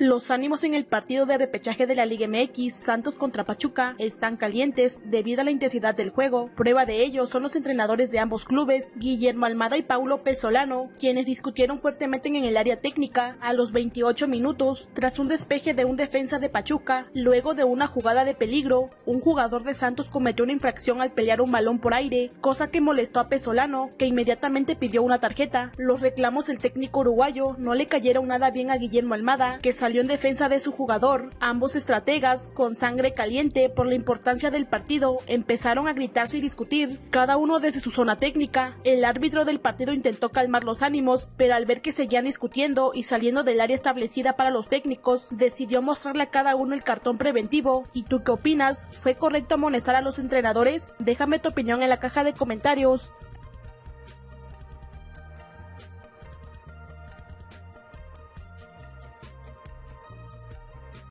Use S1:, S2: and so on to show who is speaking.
S1: Los ánimos en el partido de repechaje de la Liga MX Santos contra Pachuca están calientes debido a la intensidad del juego. Prueba de ello son los entrenadores de ambos clubes, Guillermo Almada y Paulo Pesolano, quienes discutieron fuertemente en el área técnica a los 28 minutos tras un despeje de un defensa de Pachuca. Luego de una jugada de peligro, un jugador de Santos cometió una infracción al pelear un balón por aire, cosa que molestó a Pesolano, que inmediatamente pidió una tarjeta. Los reclamos del técnico uruguayo no le cayeron nada bien a Guillermo Almada, que salió en defensa de su jugador. Ambos estrategas, con sangre caliente por la importancia del partido, empezaron a gritarse y discutir, cada uno desde su zona técnica. El árbitro del partido intentó calmar los ánimos, pero al ver que seguían discutiendo y saliendo del área establecida para los técnicos, decidió mostrarle a cada uno el cartón preventivo. ¿Y tú qué opinas? ¿Fue correcto amonestar a los entrenadores? Déjame tu opinión en la caja de comentarios.